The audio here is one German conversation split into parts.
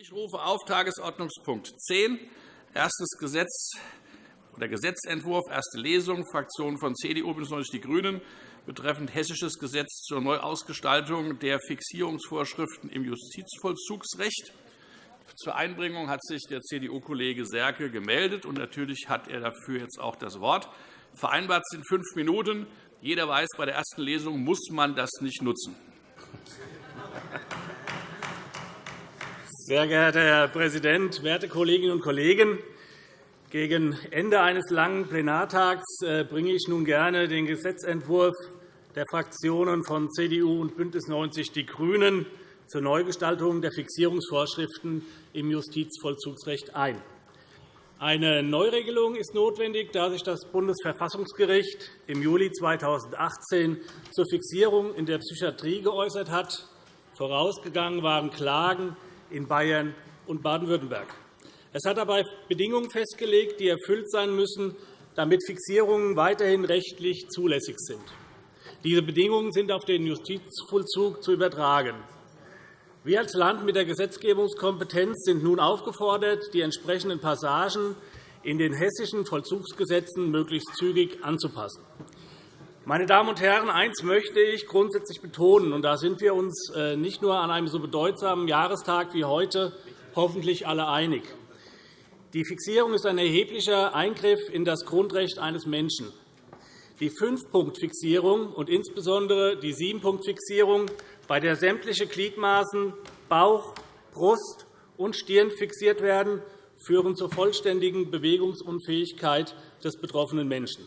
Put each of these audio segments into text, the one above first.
Ich rufe auf Tagesordnungspunkt 10, erstes Gesetz oder Gesetzentwurf, erste Lesung, Fraktionen von CDU bzw. die GRÜNEN betreffend Hessisches Gesetz zur Neuausgestaltung der Fixierungsvorschriften im Justizvollzugsrecht. Zur Einbringung hat sich der CDU-Kollege Serke gemeldet, und natürlich hat er dafür jetzt auch das Wort. Vereinbart sind fünf Minuten. Jeder weiß, bei der ersten Lesung muss man das nicht nutzen. Sehr geehrter Herr Präsident, werte Kolleginnen und Kollegen! Gegen Ende eines langen Plenartags äh, bringe ich nun gerne den Gesetzentwurf der Fraktionen von CDU und BÜNDNIS 90 die GRÜNEN zur Neugestaltung der Fixierungsvorschriften im Justizvollzugsrecht ein. Eine Neuregelung ist notwendig, da sich das Bundesverfassungsgericht im Juli 2018 zur Fixierung in der Psychiatrie geäußert hat. Vorausgegangen waren Klagen in Bayern und Baden-Württemberg. Es hat dabei Bedingungen festgelegt, die erfüllt sein müssen, damit Fixierungen weiterhin rechtlich zulässig sind. Diese Bedingungen sind auf den Justizvollzug zu übertragen. Wir als Land mit der Gesetzgebungskompetenz sind nun aufgefordert, die entsprechenden Passagen in den hessischen Vollzugsgesetzen möglichst zügig anzupassen. Meine Damen und Herren, eines möchte ich grundsätzlich betonen, und da sind wir uns äh, nicht nur an einem so bedeutsamen Jahrestag wie heute hoffentlich alle einig. Die Fixierung ist ein erheblicher Eingriff in das Grundrecht eines Menschen. Die Fünf-Punkt-Fixierung und insbesondere die Sieben-Punkt-Fixierung, bei der sämtliche Gliedmaßen Bauch, Brust und Stirn fixiert werden, führen zur vollständigen Bewegungsunfähigkeit des betroffenen Menschen.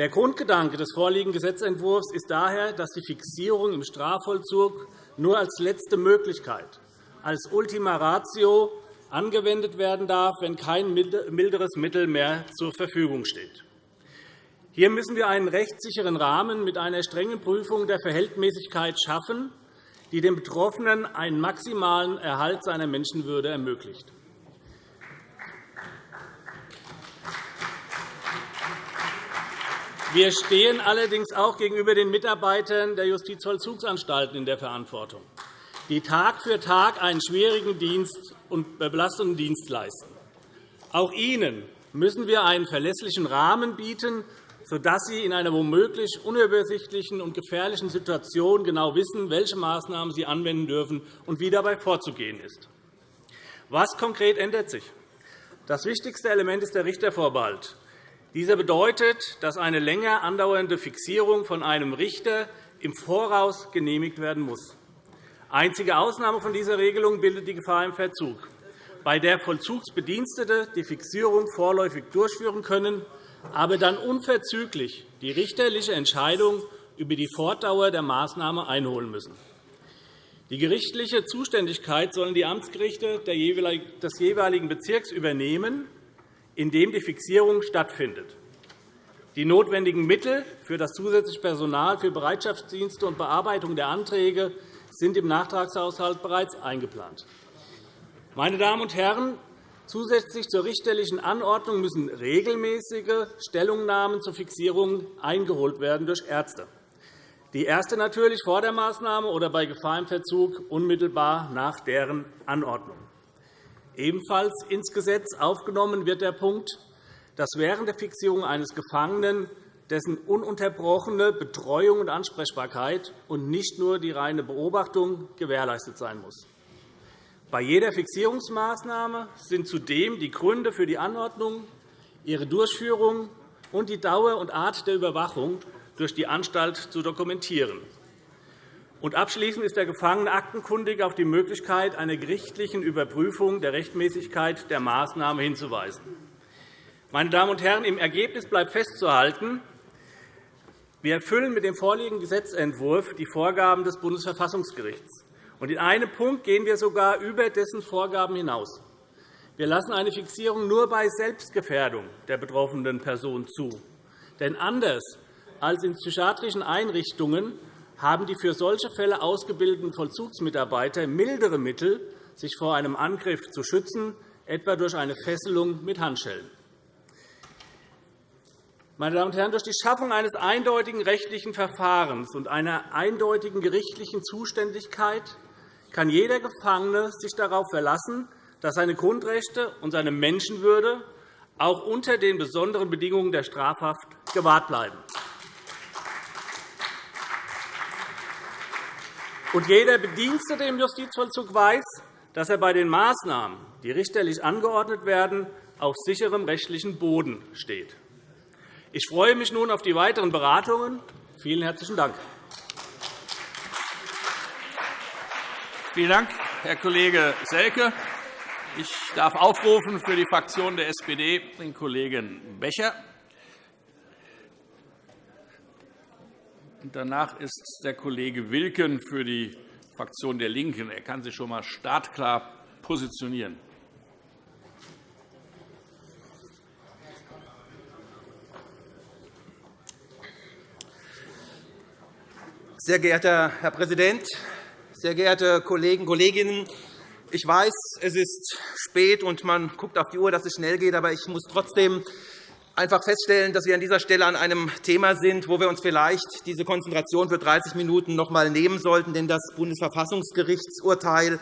Der Grundgedanke des vorliegenden Gesetzentwurfs ist daher, dass die Fixierung im Strafvollzug nur als letzte Möglichkeit, als Ultima Ratio angewendet werden darf, wenn kein milderes Mittel mehr zur Verfügung steht. Hier müssen wir einen rechtssicheren Rahmen mit einer strengen Prüfung der Verhältnismäßigkeit schaffen, die dem Betroffenen einen maximalen Erhalt seiner Menschenwürde ermöglicht. Wir stehen allerdings auch gegenüber den Mitarbeitern der Justizvollzugsanstalten in der Verantwortung, die Tag für Tag einen schwierigen Dienst und belastenden Dienst leisten. Auch ihnen müssen wir einen verlässlichen Rahmen bieten, sodass sie in einer womöglich unübersichtlichen und gefährlichen Situation genau wissen, welche Maßnahmen sie anwenden dürfen und wie dabei vorzugehen ist. Was konkret ändert sich? Das wichtigste Element ist der Richtervorbehalt. Dieser bedeutet, dass eine länger andauernde Fixierung von einem Richter im Voraus genehmigt werden muss. Einzige Ausnahme von dieser Regelung bildet die Gefahr im Verzug, bei der Vollzugsbedienstete die Fixierung vorläufig durchführen können, aber dann unverzüglich die richterliche Entscheidung über die Fortdauer der Maßnahme einholen müssen. Die gerichtliche Zuständigkeit sollen die Amtsgerichte des jeweiligen Bezirks übernehmen in dem die Fixierung stattfindet. Die notwendigen Mittel für das zusätzliche Personal für Bereitschaftsdienste und Bearbeitung der Anträge sind im Nachtragshaushalt bereits eingeplant. Meine Damen und Herren, zusätzlich zur richterlichen Anordnung müssen regelmäßige Stellungnahmen zur Fixierung eingeholt werden durch Ärzte. Die erste natürlich vor der Maßnahme oder bei Gefahr im Verzug unmittelbar nach deren Anordnung. Ebenfalls ins Gesetz aufgenommen wird der Punkt, dass während der Fixierung eines Gefangenen dessen ununterbrochene Betreuung und Ansprechbarkeit und nicht nur die reine Beobachtung gewährleistet sein muss. Bei jeder Fixierungsmaßnahme sind zudem die Gründe für die Anordnung, ihre Durchführung und die Dauer und Art der Überwachung durch die Anstalt zu dokumentieren. Und abschließend ist der Gefangene aktenkundig auf die Möglichkeit einer gerichtlichen Überprüfung der Rechtmäßigkeit der Maßnahme hinzuweisen. Meine Damen und Herren, im Ergebnis bleibt festzuhalten, wir erfüllen mit dem vorliegenden Gesetzentwurf die Vorgaben des Bundesverfassungsgerichts. Und in einem Punkt gehen wir sogar über dessen Vorgaben hinaus. Wir lassen eine Fixierung nur bei Selbstgefährdung der betroffenen Person zu. Denn anders als in psychiatrischen Einrichtungen haben die für solche Fälle ausgebildeten Vollzugsmitarbeiter mildere Mittel, sich vor einem Angriff zu schützen, etwa durch eine Fesselung mit Handschellen. Meine Damen und Herren, durch die Schaffung eines eindeutigen rechtlichen Verfahrens und einer eindeutigen gerichtlichen Zuständigkeit kann jeder Gefangene sich darauf verlassen, dass seine Grundrechte und seine Menschenwürde auch unter den besonderen Bedingungen der Strafhaft gewahrt bleiben. Und jeder Bedienstete im Justizvollzug weiß, dass er bei den Maßnahmen, die richterlich angeordnet werden, auf sicherem rechtlichen Boden steht. Ich freue mich nun auf die weiteren Beratungen. Vielen herzlichen Dank. Vielen Dank, Herr Kollege Selke. Ich darf aufrufen für die Fraktion der SPD den Kollegen Becher. Danach ist der Kollege Wilken für die Fraktion der LINKEN. Er kann sich schon einmal startklar positionieren. Sehr geehrter Herr Präsident, sehr geehrte Kollegen und Kolleginnen! Ich weiß, es ist spät, und man guckt auf die Uhr, dass es schnell geht. Aber ich muss trotzdem einfach feststellen, dass wir an dieser Stelle an einem Thema sind, wo wir uns vielleicht diese Konzentration für 30 Minuten noch einmal nehmen sollten. Denn das Bundesverfassungsgerichtsurteil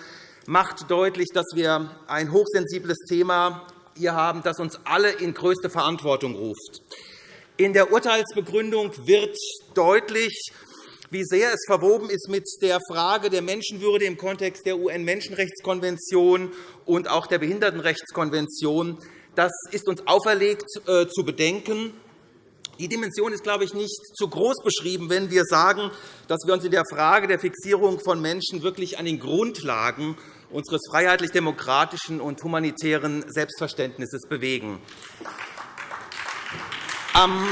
macht deutlich, dass wir ein hochsensibles Thema hier haben, das uns alle in größte Verantwortung ruft. In der Urteilsbegründung wird deutlich, wie sehr es verwoben ist mit der Frage der Menschenwürde im Kontext der UN-Menschenrechtskonvention und auch der Behindertenrechtskonvention. Das ist uns auferlegt äh, zu bedenken. Die Dimension ist, glaube ich, nicht zu groß beschrieben, wenn wir sagen, dass wir uns in der Frage der Fixierung von Menschen wirklich an den Grundlagen unseres freiheitlich-demokratischen und humanitären Selbstverständnisses bewegen. Am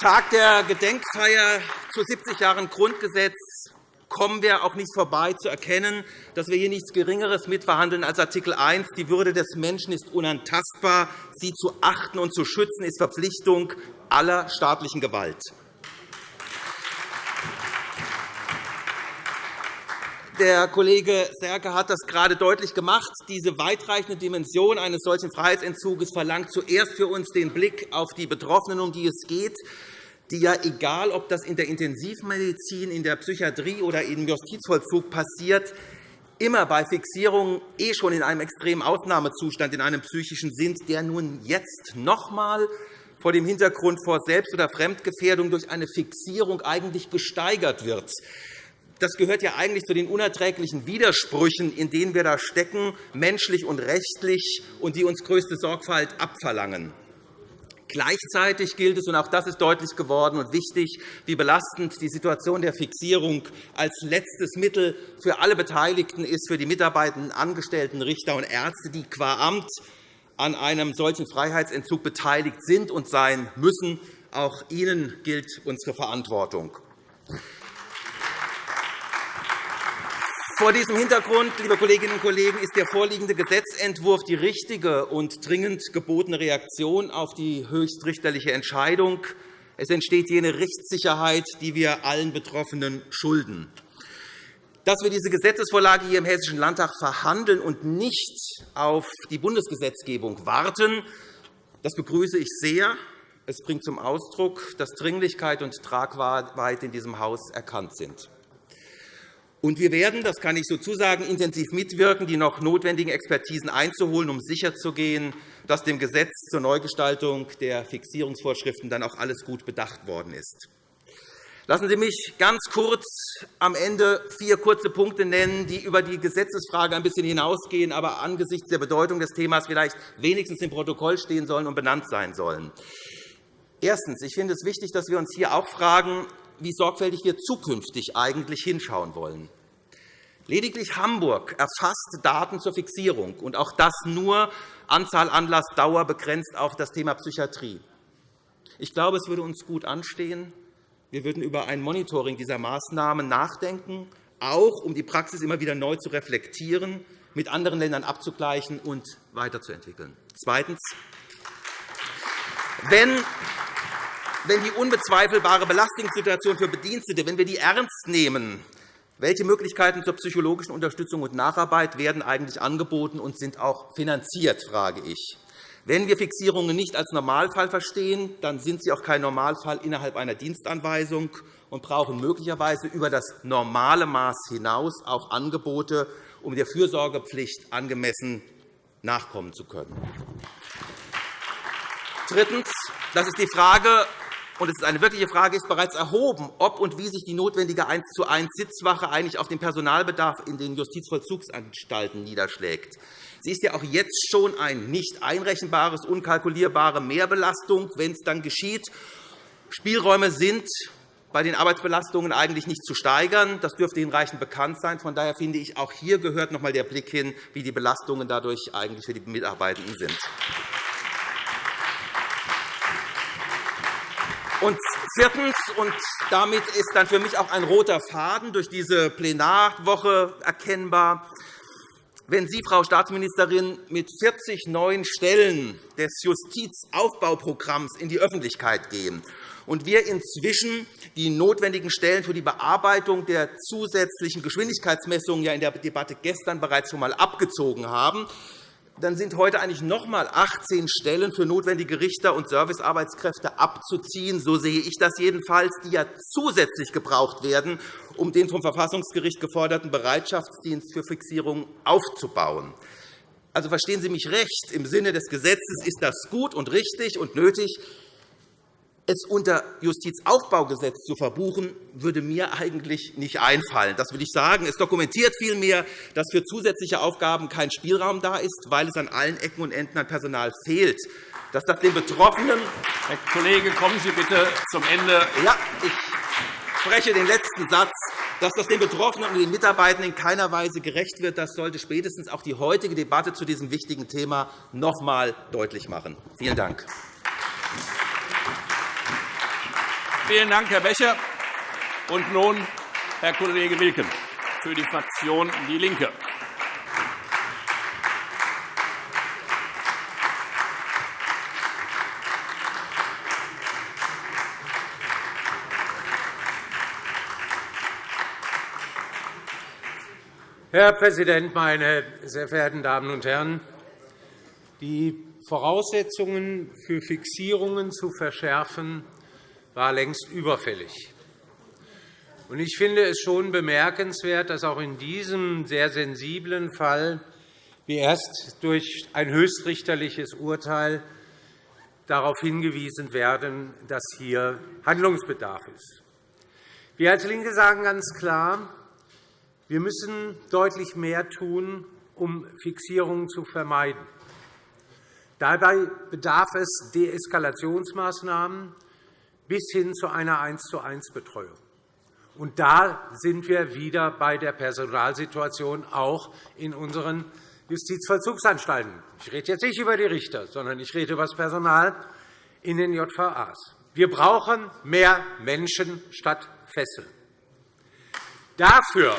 Tag der Gedenkfeier zu 70 Jahren Grundgesetz kommen wir auch nicht vorbei, zu erkennen, dass wir hier nichts Geringeres mitverhandeln als Artikel 1. Die Würde des Menschen ist unantastbar. Sie zu achten und zu schützen ist Verpflichtung aller staatlichen Gewalt. Der Kollege Serke hat das gerade deutlich gemacht. Diese weitreichende Dimension eines solchen Freiheitsentzuges verlangt zuerst für uns den Blick auf die Betroffenen, um die es geht die ja, egal ob das in der Intensivmedizin, in der Psychiatrie oder im Justizvollzug passiert, immer bei Fixierungen eh schon in einem extremen Ausnahmezustand, in einem psychischen sind, der nun jetzt noch einmal vor dem Hintergrund vor Selbst- oder Fremdgefährdung durch eine Fixierung eigentlich gesteigert wird. Das gehört ja eigentlich zu den unerträglichen Widersprüchen, in denen wir da stecken, menschlich und rechtlich, und die uns größte Sorgfalt abverlangen. Gleichzeitig gilt es, und auch das ist deutlich geworden und wichtig, wie belastend die Situation der Fixierung als letztes Mittel für alle Beteiligten ist, für die mitarbeitenden Angestellten, Richter und Ärzte, die qua Amt an einem solchen Freiheitsentzug beteiligt sind und sein müssen. Auch ihnen gilt unsere Verantwortung. Vor diesem Hintergrund, liebe Kolleginnen und Kollegen, ist der vorliegende Gesetzentwurf die richtige und dringend gebotene Reaktion auf die höchstrichterliche Entscheidung. Es entsteht jene Rechtssicherheit, die wir allen Betroffenen schulden. Dass wir diese Gesetzesvorlage hier im Hessischen Landtag verhandeln und nicht auf die Bundesgesetzgebung warten, das begrüße ich sehr. Es bringt zum Ausdruck, dass Dringlichkeit und Tragweite in diesem Haus erkannt sind. Und wir werden, das kann ich so zusagen, intensiv mitwirken, die noch notwendigen Expertisen einzuholen, um sicherzugehen, dass dem Gesetz zur Neugestaltung der Fixierungsvorschriften dann auch alles gut bedacht worden ist. Lassen Sie mich ganz kurz am Ende vier kurze Punkte nennen, die über die Gesetzesfrage ein bisschen hinausgehen, aber angesichts der Bedeutung des Themas vielleicht wenigstens im Protokoll stehen sollen und benannt sein sollen. Erstens. Ich finde es wichtig, dass wir uns hier auch fragen, wie sorgfältig wir zukünftig eigentlich hinschauen wollen. Lediglich Hamburg erfasst Daten zur Fixierung, und auch das nur Anzahl, Anlass, Dauer begrenzt auf das Thema Psychiatrie. Ich glaube, es würde uns gut anstehen, wir würden über ein Monitoring dieser Maßnahmen nachdenken, auch um die Praxis immer wieder neu zu reflektieren, mit anderen Ländern abzugleichen und weiterzuentwickeln. Zweitens. Wenn wenn die unbezweifelbare Belastungssituation für Bedienstete, wenn wir die ernst nehmen, welche Möglichkeiten zur psychologischen Unterstützung und Nacharbeit werden eigentlich angeboten und sind auch finanziert, frage ich. Wenn wir Fixierungen nicht als Normalfall verstehen, dann sind sie auch kein Normalfall innerhalb einer Dienstanweisung und brauchen möglicherweise über das normale Maß hinaus auch Angebote, um der Fürsorgepflicht angemessen nachkommen zu können. Drittens. Das ist die Frage, und es ist eine wirkliche Frage, ist bereits erhoben, ob und wie sich die notwendige 1 zu 1 Sitzwache eigentlich auf den Personalbedarf in den Justizvollzugsanstalten niederschlägt. Sie ist ja auch jetzt schon eine nicht einrechenbares, unkalkulierbare Mehrbelastung, wenn es dann geschieht. Spielräume sind bei den Arbeitsbelastungen eigentlich nicht zu steigern. Das dürfte hinreichend bekannt sein. Von daher finde ich, auch hier gehört noch einmal der Blick hin, wie die Belastungen dadurch eigentlich für die Mitarbeitenden sind. Und viertens, und damit ist dann für mich auch ein roter Faden durch diese Plenarwoche erkennbar, wenn Sie, Frau Staatsministerin, mit 40 neuen Stellen des Justizaufbauprogramms in die Öffentlichkeit gehen und wir inzwischen die notwendigen Stellen für die Bearbeitung der zusätzlichen Geschwindigkeitsmessungen ja in der Debatte gestern bereits schon einmal abgezogen haben, dann sind heute eigentlich noch einmal 18 Stellen für notwendige Richter und Servicearbeitskräfte abzuziehen. So sehe ich das jedenfalls, die ja zusätzlich gebraucht werden, um den vom Verfassungsgericht geforderten Bereitschaftsdienst für Fixierung aufzubauen. Also verstehen Sie mich recht. Im Sinne des Gesetzes ist das gut und richtig und nötig es unter Justizaufbaugesetz zu verbuchen, würde mir eigentlich nicht einfallen. Das will ich sagen. Es dokumentiert vielmehr, dass für zusätzliche Aufgaben kein Spielraum da ist, weil es an allen Ecken und Enden an Personal fehlt. Dass das den Betroffenen Herr Kollege, kommen Sie bitte zum Ende. Ja, ich spreche den letzten Satz. Dass das den Betroffenen und den Mitarbeitenden in keiner Weise gerecht wird, das sollte spätestens auch die heutige Debatte zu diesem wichtigen Thema noch einmal deutlich machen. Vielen Dank. Vielen Dank, Herr Becher. Und nun Herr Kollege Wilken für die Fraktion DIE LINKE. Herr Präsident, meine sehr verehrten Damen und Herren! Die Voraussetzungen für Fixierungen zu verschärfen, war längst überfällig. Ich finde es schon bemerkenswert, dass auch in diesem sehr sensiblen Fall wir erst durch ein höchstrichterliches Urteil darauf hingewiesen werden, dass hier Handlungsbedarf ist. Wir als LINKE sagen ganz klar, wir müssen deutlich mehr tun, um Fixierungen zu vermeiden. Dabei bedarf es Deeskalationsmaßnahmen, bis hin zu einer 1 zu 1 Betreuung. Und da sind wir wieder bei der Personalsituation auch in unseren Justizvollzugsanstalten. Ich rede jetzt nicht über die Richter, sondern ich rede über das Personal in den JVAs. Wir brauchen mehr Menschen statt Fesseln. Dafür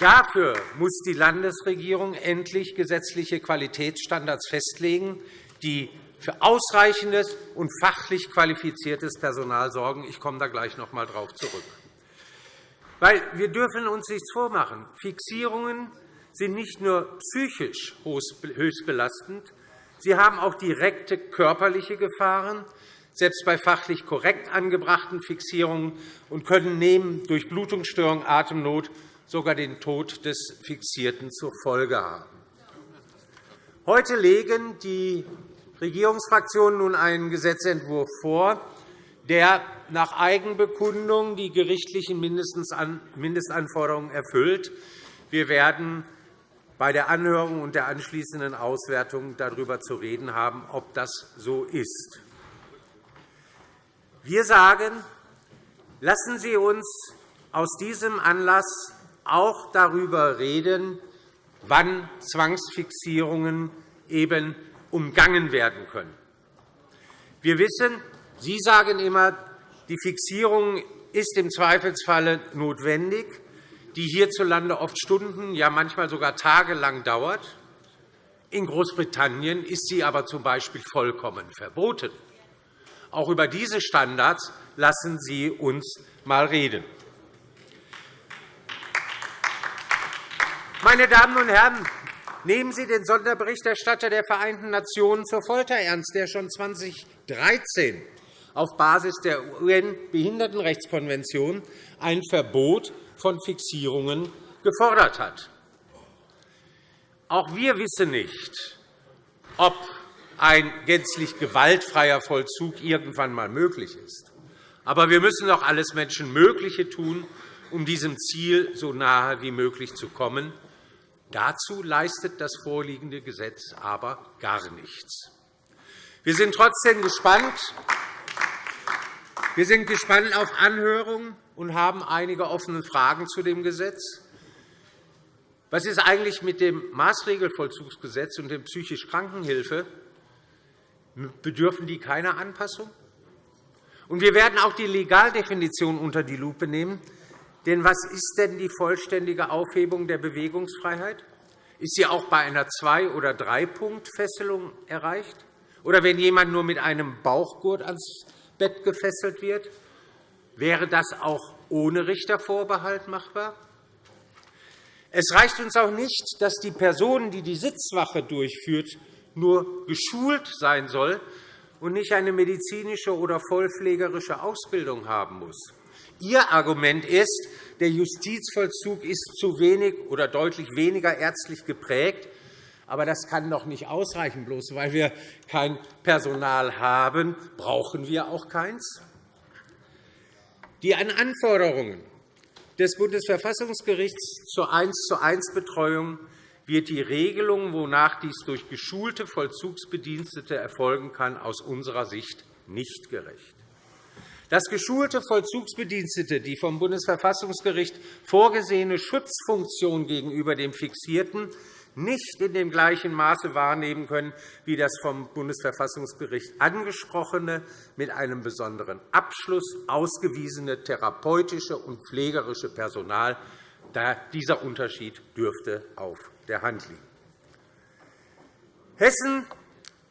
Dafür muss die Landesregierung endlich gesetzliche Qualitätsstandards festlegen, die für ausreichendes und fachlich qualifiziertes Personal sorgen. Ich komme da gleich noch einmal darauf zurück. Weil wir dürfen uns nichts vormachen. Fixierungen sind nicht nur psychisch höchst belastend, sie haben auch direkte körperliche Gefahren, selbst bei fachlich korrekt angebrachten Fixierungen, und können neben Durchblutungsstörung, Atemnot sogar den Tod des Fixierten zur Folge haben. Heute legen die Regierungsfraktionen nun einen Gesetzentwurf vor, der nach Eigenbekundung die gerichtlichen Mindestanforderungen erfüllt. Wir werden bei der Anhörung und der anschließenden Auswertung darüber zu reden haben, ob das so ist. Wir sagen, lassen Sie uns aus diesem Anlass auch darüber reden, wann Zwangsfixierungen eben umgangen werden können. Wir wissen, Sie sagen immer, die Fixierung ist im Zweifelsfalle notwendig, die hierzulande oft Stunden, ja manchmal sogar tagelang dauert. In Großbritannien ist sie aber z. B. vollkommen verboten. Auch über diese Standards lassen Sie uns einmal reden. Meine Damen und Herren, Nehmen Sie den Sonderberichterstatter der Vereinten Nationen zur Folter ernst, der schon 2013 auf Basis der UN-Behindertenrechtskonvention ein Verbot von Fixierungen gefordert hat. Auch wir wissen nicht, ob ein gänzlich gewaltfreier Vollzug irgendwann einmal möglich ist. Aber wir müssen doch alles Menschenmögliche tun, um diesem Ziel so nahe wie möglich zu kommen. Dazu leistet das vorliegende Gesetz aber gar nichts. Wir sind trotzdem gespannt. Wir sind gespannt auf Anhörungen und haben einige offene Fragen zu dem Gesetz. Was ist eigentlich mit dem Maßregelvollzugsgesetz und der psychisch Krankenhilfe? Bedürfen die keiner Anpassung? Und wir werden auch die Legaldefinition unter die Lupe nehmen. Denn was ist denn die vollständige Aufhebung der Bewegungsfreiheit? Ist sie auch bei einer Zwei- oder Drei-Punkt-Fesselung erreicht? Oder wenn jemand nur mit einem Bauchgurt ans Bett gefesselt wird? Wäre das auch ohne Richtervorbehalt machbar? Es reicht uns auch nicht, dass die Person, die die Sitzwache durchführt, nur geschult sein soll und nicht eine medizinische oder vollpflegerische Ausbildung haben muss. Ihr Argument ist, der Justizvollzug ist zu wenig oder deutlich weniger ärztlich geprägt. Aber das kann doch nicht ausreichen. Bloß weil wir kein Personal haben, brauchen wir auch keins. Die Anforderungen des Bundesverfassungsgerichts zur 1 zu 1 Betreuung wird die Regelung, wonach dies durch geschulte Vollzugsbedienstete erfolgen kann, aus unserer Sicht nicht gerecht. Dass geschulte Vollzugsbedienstete die vom Bundesverfassungsgericht vorgesehene Schutzfunktion gegenüber dem Fixierten nicht in dem gleichen Maße wahrnehmen können wie das vom Bundesverfassungsgericht angesprochene, mit einem besonderen Abschluss ausgewiesene therapeutische und pflegerische Personal. Dieser Unterschied dürfte auf der Hand liegen. Hessen,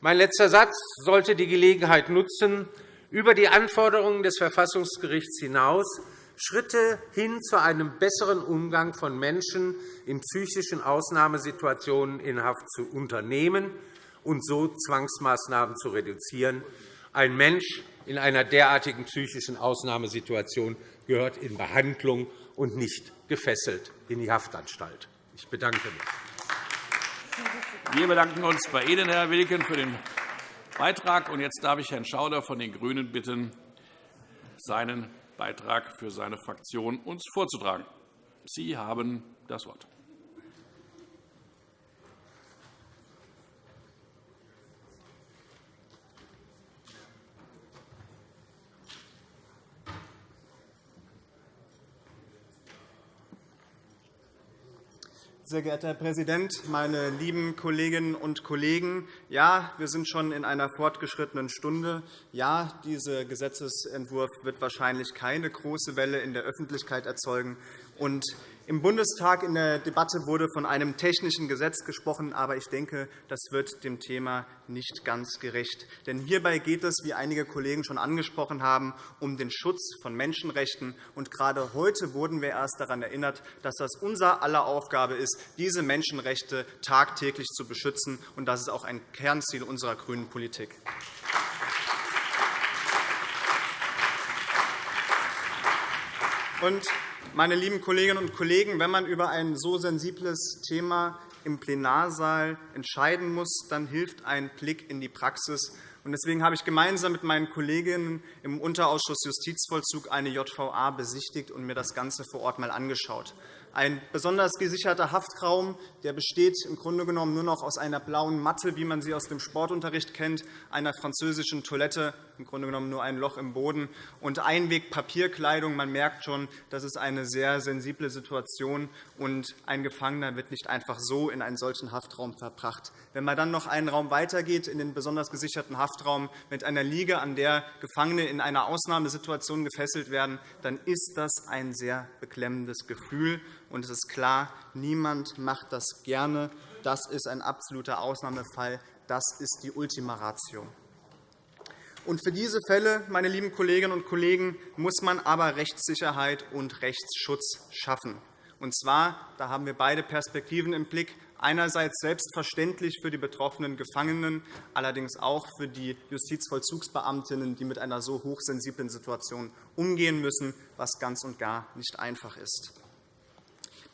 mein letzter Satz, sollte die Gelegenheit nutzen, über die Anforderungen des Verfassungsgerichts hinaus Schritte hin zu einem besseren Umgang von Menschen in psychischen Ausnahmesituationen in Haft zu unternehmen und so Zwangsmaßnahmen zu reduzieren. Ein Mensch in einer derartigen psychischen Ausnahmesituation gehört in Behandlung und nicht gefesselt in die Haftanstalt. Ich bedanke mich. Wir bedanken uns bei Ihnen, Herr Wilken, für den Beitrag. Jetzt darf ich Herrn Schauder von den GRÜNEN bitten, seinen Beitrag für seine Fraktion uns vorzutragen. Sie haben das Wort. Sehr geehrter Herr Präsident, meine lieben Kolleginnen und Kollegen! Ja, wir sind schon in einer fortgeschrittenen Stunde. Ja, dieser Gesetzentwurf wird wahrscheinlich keine große Welle in der Öffentlichkeit erzeugen. Und im Bundestag in der Debatte wurde von einem technischen Gesetz gesprochen, aber ich denke, das wird dem Thema nicht ganz gerecht. Denn hierbei geht es, wie einige Kollegen schon angesprochen haben, um den Schutz von Menschenrechten. Und gerade heute wurden wir erst daran erinnert, dass das unser aller Aufgabe ist, diese Menschenrechte tagtäglich zu beschützen. Und das ist auch ein Kernziel unserer grünen Politik. Und meine lieben Kolleginnen und Kollegen, wenn man über ein so sensibles Thema im Plenarsaal entscheiden muss, dann hilft ein Blick in die Praxis. Deswegen habe ich gemeinsam mit meinen Kolleginnen im Unterausschuss Justizvollzug eine JVA besichtigt und mir das Ganze vor Ort einmal angeschaut. Ein besonders gesicherter Haftraum der besteht im Grunde genommen nur noch aus einer blauen Matte, wie man sie aus dem Sportunterricht kennt, einer französischen Toilette, im Grunde genommen nur ein Loch im Boden, und Einwegpapierkleidung. Man merkt schon, das ist eine sehr sensible Situation, und ein Gefangener wird nicht einfach so in einen solchen Haftraum verbracht. Wenn man dann noch einen Raum weitergeht, in den besonders gesicherten Haftraum mit einer Liege, an der Gefangene in einer Ausnahmesituation gefesselt werden, dann ist das ein sehr beklemmendes Gefühl. Und es ist klar, niemand macht das gerne. Das ist ein absoluter Ausnahmefall. Das ist die Ultima Ratio. Und für diese Fälle, meine lieben Kolleginnen und Kollegen, muss man aber Rechtssicherheit und Rechtsschutz schaffen. Und zwar, da haben wir beide Perspektiven im Blick, einerseits selbstverständlich für die betroffenen Gefangenen, allerdings auch für die Justizvollzugsbeamtinnen, die mit einer so hochsensiblen Situation umgehen müssen, was ganz und gar nicht einfach ist.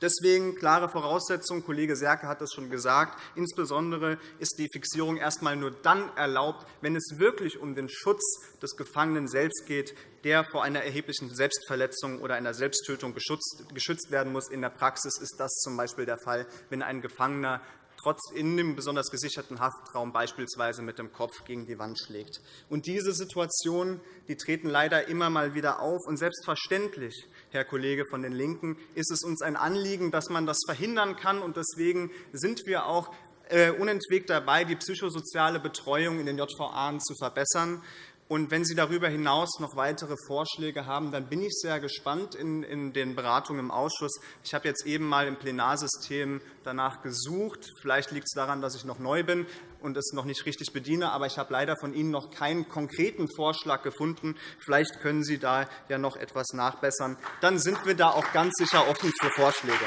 Deswegen klare Voraussetzung, Kollege Serke hat das schon gesagt, insbesondere ist die Fixierung erst einmal nur dann erlaubt, wenn es wirklich um den Schutz des Gefangenen selbst geht, der vor einer erheblichen Selbstverletzung oder einer Selbsttötung geschützt werden muss. In der Praxis ist das z.B. der Fall, wenn ein Gefangener trotz in dem besonders gesicherten Haftraum beispielsweise mit dem Kopf gegen die Wand schlägt. Und diese Situationen die treten leider immer mal wieder auf. Und selbstverständlich, Herr Kollege von den LINKEN, ist es uns ein Anliegen, dass man das verhindern kann. Und deswegen sind wir auch äh, unentwegt dabei, die psychosoziale Betreuung in den JVA zu verbessern. Und wenn Sie darüber hinaus noch weitere Vorschläge haben, dann bin ich sehr gespannt in den Beratungen im Ausschuss. Ich habe jetzt eben einmal im Plenarsystem danach gesucht. Vielleicht liegt es daran, dass ich noch neu bin und es noch nicht richtig bediene. Aber ich habe leider von Ihnen noch keinen konkreten Vorschlag gefunden. Vielleicht können Sie da ja noch etwas nachbessern. Dann sind wir da auch ganz sicher offen für Vorschläge.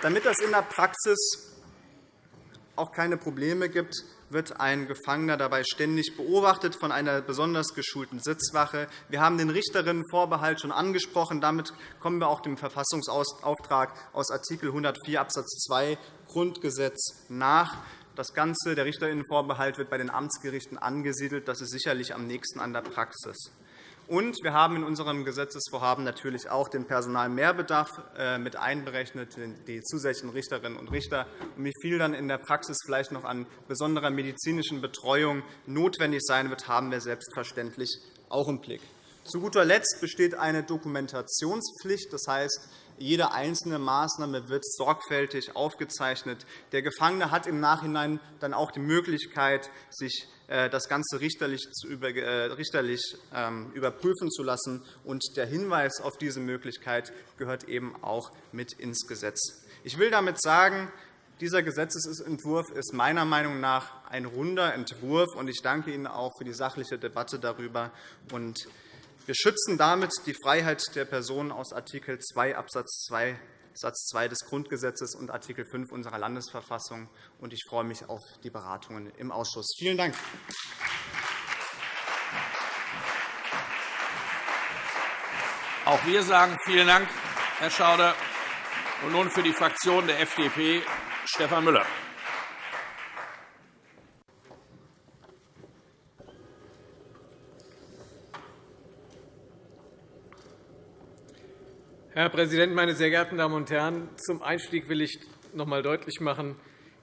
Damit das in der Praxis auch keine Probleme gibt, wird ein Gefangener dabei ständig beobachtet von einer besonders geschulten Sitzwache. Wir haben den Richterinnenvorbehalt schon angesprochen. Damit kommen wir auch dem Verfassungsauftrag aus Art. 104 Abs. 2 Grundgesetz nach. Das Ganze, der Richterinnenvorbehalt, wird bei den Amtsgerichten angesiedelt. Das ist sicherlich am nächsten an der Praxis. Und wir haben in unserem Gesetzesvorhaben natürlich auch den Personalmehrbedarf äh, mit einberechnet, die zusätzlichen Richterinnen und Richter. Und wie viel dann in der Praxis vielleicht noch an besonderer medizinischen Betreuung notwendig sein wird, haben wir selbstverständlich auch im Blick. Zu guter Letzt besteht eine Dokumentationspflicht. Das heißt, jede einzelne Maßnahme wird sorgfältig aufgezeichnet. Der Gefangene hat im Nachhinein dann auch die Möglichkeit, sich äh, das Ganze richterlich, äh, ähm, überprüfen zu lassen. Und der Hinweis auf diese Möglichkeit gehört eben auch mit ins Gesetz. Ich will damit sagen, dieser Gesetzentwurf ist meiner Meinung nach ein runder Entwurf. Ich danke Ihnen auch für die sachliche Debatte darüber. Wir schützen damit die Freiheit der Person aus Art. 2 Abs. 2 Satz 2 des Grundgesetzes und Art. 5 unserer Landesverfassung. Ich freue mich auf die Beratungen im Ausschuss. Vielen Dank. Auch wir sagen vielen Dank, Herr Schauder. Und nun für die Fraktion der FDP Stefan Müller. Herr Präsident, meine sehr geehrten Damen und Herren! Zum Einstieg will ich noch einmal deutlich machen,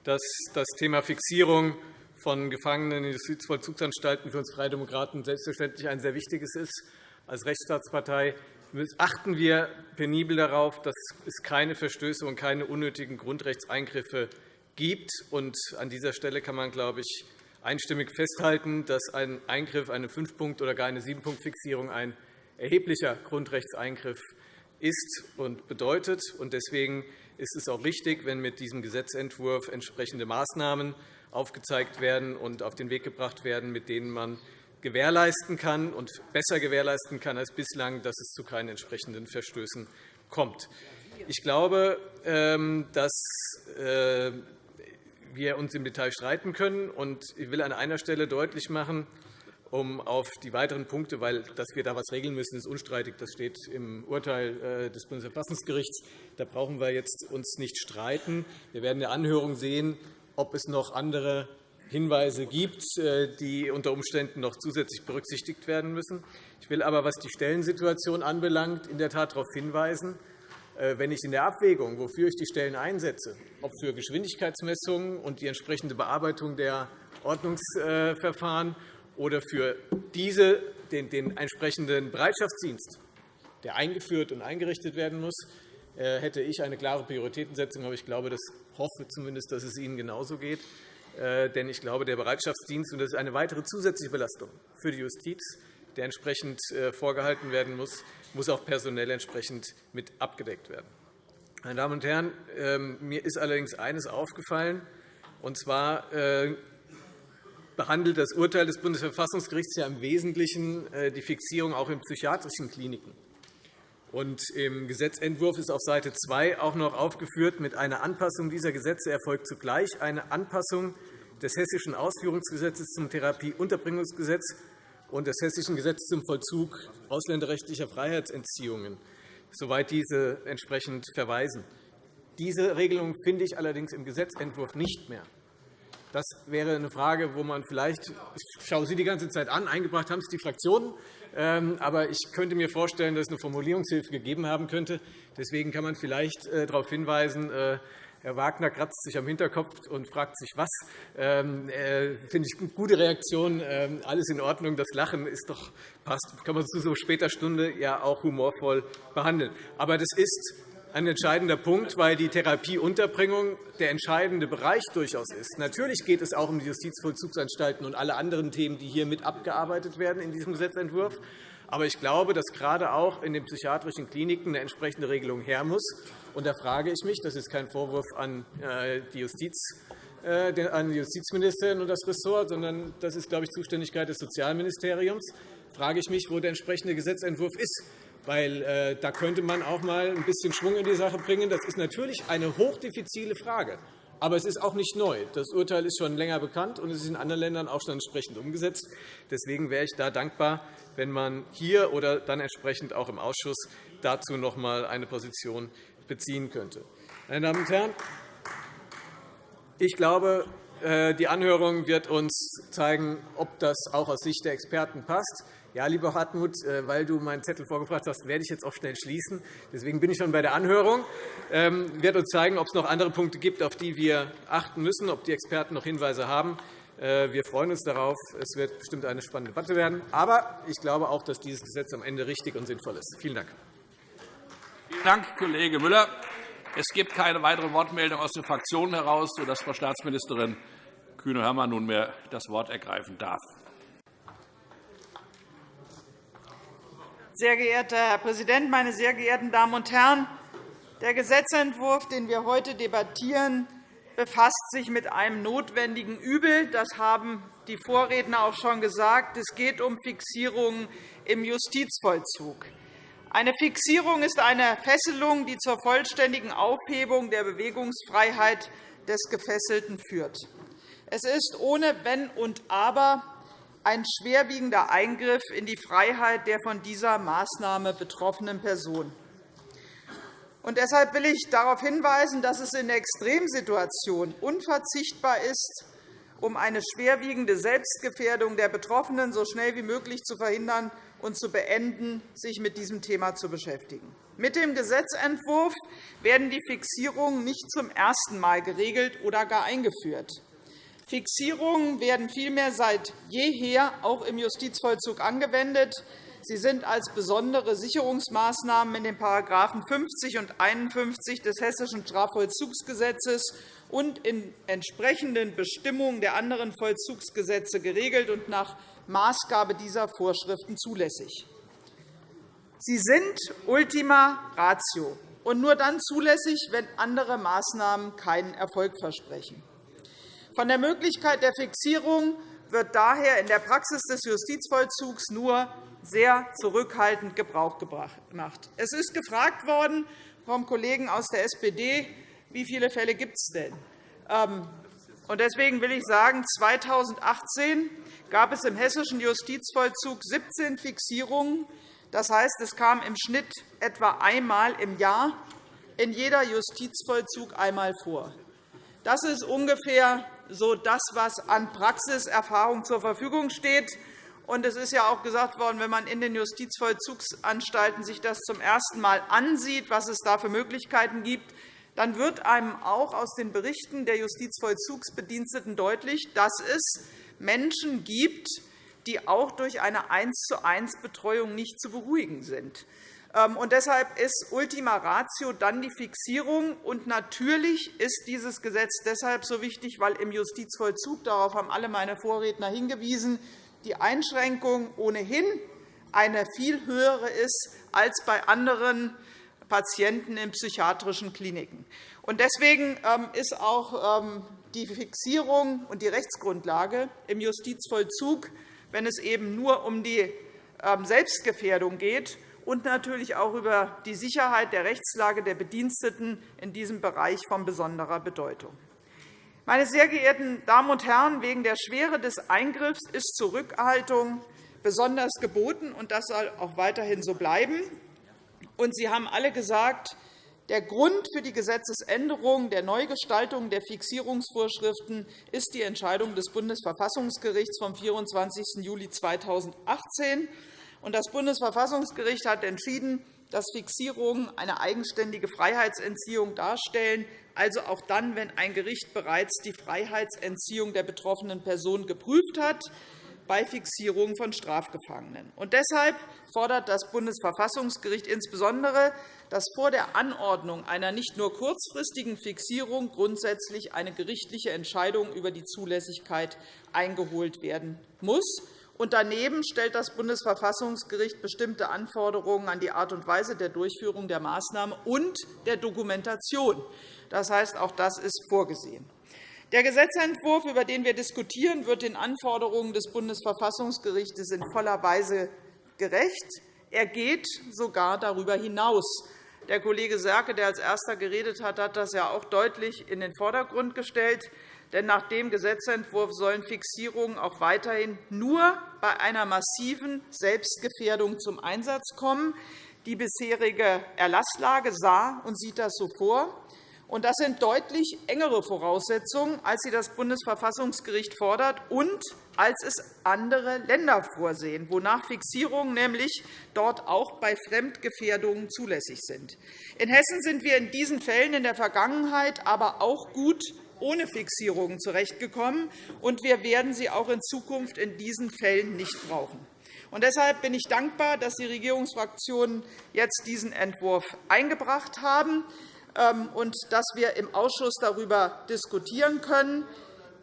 dass das Thema Fixierung von Gefangenen in Justizvollzugsanstalten für uns Freie Demokraten selbstverständlich ein sehr wichtiges ist. Als Rechtsstaatspartei achten wir penibel darauf, dass es keine Verstöße und keine unnötigen Grundrechtseingriffe gibt. an dieser Stelle kann man, glaube ich, einstimmig festhalten, dass ein Eingriff, eine Fünf-Punkt- oder gar eine Sieben-Punkt-Fixierung ein erheblicher Grundrechtseingriff ist ist und bedeutet. Deswegen ist es auch richtig, wenn mit diesem Gesetzentwurf entsprechende Maßnahmen aufgezeigt werden und auf den Weg gebracht werden, mit denen man gewährleisten kann und besser gewährleisten kann als bislang, dass es zu keinen entsprechenden Verstößen kommt. Ich glaube, ähm, dass äh, wir uns im Detail streiten können. Ich will an einer Stelle deutlich machen, um auf die weiteren Punkte, weil dass wir da etwas regeln müssen, ist unstreitig. Das steht im Urteil äh, des Bundesverfassungsgerichts. Da brauchen wir jetzt uns nicht streiten. Wir werden in der Anhörung sehen, ob es noch andere Hinweise gibt, äh, die unter Umständen noch zusätzlich berücksichtigt werden müssen. Ich will aber, was die Stellensituation anbelangt, in der Tat darauf hinweisen, äh, wenn ich in der Abwägung, wofür ich die Stellen einsetze, ob für Geschwindigkeitsmessungen und die entsprechende Bearbeitung der Ordnungsverfahren oder für diese, den, den entsprechenden Bereitschaftsdienst, der eingeführt und eingerichtet werden muss, äh, hätte ich eine klare Prioritätensetzung. Aber ich glaube, das hoffe zumindest, dass es Ihnen genauso geht. Äh, denn ich glaube, der Bereitschaftsdienst, und das ist eine weitere zusätzliche Belastung für die Justiz, der entsprechend äh, vorgehalten werden muss, muss auch personell entsprechend mit abgedeckt werden. Meine Damen und Herren, ähm, mir ist allerdings eines aufgefallen, und zwar behandelt das Urteil des Bundesverfassungsgerichts ja im Wesentlichen äh, die Fixierung auch in psychiatrischen Kliniken. Und Im Gesetzentwurf ist auf Seite 2 auch noch aufgeführt, mit einer Anpassung dieser Gesetze erfolgt zugleich eine Anpassung des Hessischen Ausführungsgesetzes zum Therapieunterbringungsgesetz und des Hessischen Gesetzes zum Vollzug ausländerrechtlicher Freiheitsentziehungen, soweit diese entsprechend verweisen. Diese Regelung finde ich allerdings im Gesetzentwurf nicht mehr. Das wäre eine Frage, wo man vielleicht, ich schaue Sie die ganze Zeit an, eingebracht haben es die Fraktionen, ähm, aber ich könnte mir vorstellen, dass es eine Formulierungshilfe gegeben haben könnte. Deswegen kann man vielleicht äh, darauf hinweisen, äh, Herr Wagner kratzt sich am Hinterkopf und fragt sich, was. Ähm, äh, finde ich eine gute Reaktion. Ähm, alles in Ordnung. Das Lachen ist doch passt. Kann man zu so später Stunde ja auch humorvoll behandeln. Aber das ist ein entscheidender Punkt, weil die Therapieunterbringung der entscheidende Bereich durchaus ist. Natürlich geht es auch um die Justizvollzugsanstalten und alle anderen Themen, die hier mit abgearbeitet werden in diesem Gesetzentwurf. Aber ich glaube, dass gerade auch in den psychiatrischen Kliniken eine entsprechende Regelung her muss. Und da frage ich mich, das ist kein Vorwurf an äh, die Justiz, äh, an die Justizministerin und das Ressort, sondern das ist, glaube ich, Zuständigkeit des Sozialministeriums, frage ich mich, wo der entsprechende Gesetzentwurf ist. Weil, äh, da könnte man auch einmal ein bisschen Schwung in die Sache bringen. Das ist natürlich eine hochdifizile Frage. Aber es ist auch nicht neu. Das Urteil ist schon länger bekannt, und es ist in anderen Ländern auch schon entsprechend umgesetzt. Deswegen wäre ich da dankbar, wenn man hier oder dann entsprechend auch im Ausschuss dazu noch einmal eine Position beziehen könnte. Meine Damen und Herren, ich glaube, äh, die Anhörung wird uns zeigen, ob das auch aus Sicht der Experten passt. Ja, lieber Hartmut, äh, weil du meinen Zettel vorgebracht hast, werde ich jetzt auch schnell schließen. Deswegen bin ich schon bei der Anhörung. Ähm, ich werde uns zeigen, ob es noch andere Punkte gibt, auf die wir achten müssen, ob die Experten noch Hinweise haben. Äh, wir freuen uns darauf. Es wird bestimmt eine spannende Debatte werden. Aber ich glaube auch, dass dieses Gesetz am Ende richtig und sinnvoll ist. Vielen Dank. Vielen Dank, Kollege Müller. Es gibt keine weitere Wortmeldung aus den Fraktionen heraus, sodass Frau Staatsministerin Kühne-Hörmann nunmehr das Wort ergreifen darf. Sehr geehrter Herr Präsident, meine sehr geehrten Damen und Herren! Der Gesetzentwurf, den wir heute debattieren, befasst sich mit einem notwendigen Übel. Das haben die Vorredner auch schon gesagt. Es geht um Fixierungen im Justizvollzug. Eine Fixierung ist eine Fesselung, die zur vollständigen Aufhebung der Bewegungsfreiheit des Gefesselten führt. Es ist ohne Wenn und Aber ein schwerwiegender Eingriff in die Freiheit der von dieser Maßnahme betroffenen Person. Und deshalb will ich darauf hinweisen, dass es in der Extremsituation unverzichtbar ist, um eine schwerwiegende Selbstgefährdung der Betroffenen so schnell wie möglich zu verhindern und zu beenden, sich mit diesem Thema zu beschäftigen. Mit dem Gesetzentwurf werden die Fixierungen nicht zum ersten Mal geregelt oder gar eingeführt. Fixierungen werden vielmehr seit jeher auch im Justizvollzug angewendet. Sie sind als besondere Sicherungsmaßnahmen in den § 50 und 51 des Hessischen Strafvollzugsgesetzes und in entsprechenden Bestimmungen der anderen Vollzugsgesetze geregelt und nach Maßgabe dieser Vorschriften zulässig. Sie sind Ultima Ratio und nur dann zulässig, wenn andere Maßnahmen keinen Erfolg versprechen. Von der Möglichkeit der Fixierung wird daher in der Praxis des Justizvollzugs nur sehr zurückhaltend Gebrauch gemacht. Es ist gefragt worden vom Kollegen aus der SPD, wie viele Fälle gibt es denn? Ähm, deswegen will ich sagen, 2018 gab es im hessischen Justizvollzug 17 Fixierungen. Das heißt, es kam im Schnitt etwa einmal im Jahr in jeder Justizvollzug einmal vor. Das ist ungefähr so das, was an Praxiserfahrung zur Verfügung steht. Und es ist ja auch gesagt worden, wenn man in den Justizvollzugsanstalten sich das zum ersten Mal ansieht, was es da für Möglichkeiten gibt, dann wird einem auch aus den Berichten der Justizvollzugsbediensteten deutlich, dass es Menschen gibt, die auch durch eine 1 zu 1 Betreuung nicht zu beruhigen sind. Ähm, und deshalb ist Ultima Ratio dann die Fixierung. Und natürlich ist dieses Gesetz deshalb so wichtig, weil im Justizvollzug, darauf haben alle meine Vorredner hingewiesen, die Einschränkung ohnehin eine viel höhere ist als bei anderen Patienten in psychiatrischen Kliniken. Deswegen ähm, ist auch ähm, die Fixierung und die Rechtsgrundlage im Justizvollzug, wenn es eben nur um die Selbstgefährdung geht und natürlich auch über die Sicherheit der Rechtslage der Bediensteten in diesem Bereich von besonderer Bedeutung. Meine sehr geehrten Damen und Herren, wegen der Schwere des Eingriffs ist Zurückhaltung besonders geboten, und das soll auch weiterhin so bleiben. Und Sie haben alle gesagt, der Grund für die Gesetzesänderung der Neugestaltung der Fixierungsvorschriften ist die Entscheidung des Bundesverfassungsgerichts vom 24. Juli 2018. Das Bundesverfassungsgericht hat entschieden, dass Fixierungen eine eigenständige Freiheitsentziehung darstellen, also auch dann, wenn ein Gericht bereits die Freiheitsentziehung der betroffenen Person geprüft hat bei Fixierungen von Strafgefangenen. Und deshalb fordert das Bundesverfassungsgericht insbesondere, dass vor der Anordnung einer nicht nur kurzfristigen Fixierung grundsätzlich eine gerichtliche Entscheidung über die Zulässigkeit eingeholt werden muss. Und daneben stellt das Bundesverfassungsgericht bestimmte Anforderungen an die Art und Weise der Durchführung der Maßnahme und der Dokumentation. Das heißt, auch das ist vorgesehen. Der Gesetzentwurf, über den wir diskutieren, wird den Anforderungen des Bundesverfassungsgerichts in voller Weise gerecht. Er geht sogar darüber hinaus. Der Kollege Serke, der als Erster geredet hat, hat das ja auch deutlich in den Vordergrund gestellt. Denn nach dem Gesetzentwurf sollen Fixierungen auch weiterhin nur bei einer massiven Selbstgefährdung zum Einsatz kommen. Die bisherige Erlasslage sah und sieht das so vor. Das sind deutlich engere Voraussetzungen, als sie das Bundesverfassungsgericht fordert und als es andere Länder vorsehen, wonach Fixierungen nämlich dort auch bei Fremdgefährdungen zulässig sind. In Hessen sind wir in diesen Fällen in der Vergangenheit aber auch gut ohne Fixierungen zurechtgekommen, und wir werden sie auch in Zukunft in diesen Fällen nicht brauchen. Und deshalb bin ich dankbar, dass die Regierungsfraktionen jetzt diesen Entwurf eingebracht haben. Ähm, und dass wir im Ausschuss darüber diskutieren können.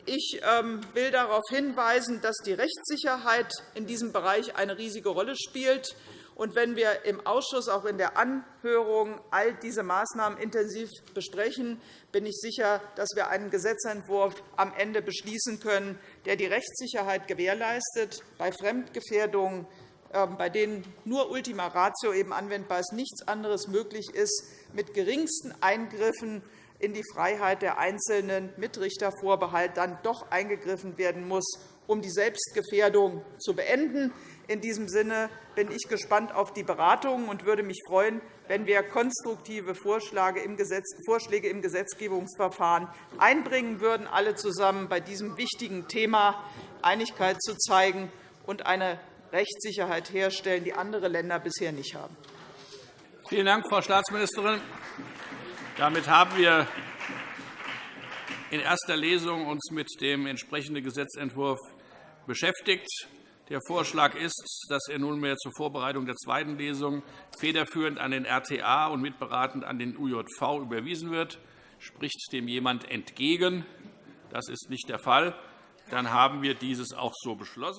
Ich ähm, will darauf hinweisen, dass die Rechtssicherheit in diesem Bereich eine riesige Rolle spielt. Und wenn wir im Ausschuss auch in der Anhörung all diese Maßnahmen intensiv besprechen, bin ich sicher, dass wir einen Gesetzentwurf am Ende beschließen können, der die Rechtssicherheit gewährleistet, bei Fremdgefährdungen, ähm, bei denen nur Ultima Ratio eben anwendbar ist, nichts anderes möglich ist, mit geringsten Eingriffen in die Freiheit der Einzelnen mit Richtervorbehalt dann doch eingegriffen werden muss, um die Selbstgefährdung zu beenden. In diesem Sinne bin ich gespannt auf die Beratungen und würde mich freuen, wenn wir konstruktive Vorschläge im Gesetzgebungsverfahren einbringen würden, alle zusammen bei diesem wichtigen Thema Einigkeit zu zeigen und eine Rechtssicherheit herstellen, die andere Länder bisher nicht haben. Vielen Dank, Frau Staatsministerin. Damit haben wir in erster Lesung uns mit dem entsprechenden Gesetzentwurf beschäftigt. Der Vorschlag ist, dass er nunmehr zur Vorbereitung der zweiten Lesung federführend an den RTA und mitberatend an den UJV überwiesen wird. Spricht dem jemand entgegen? Das ist nicht der Fall. Dann haben wir dieses auch so beschlossen.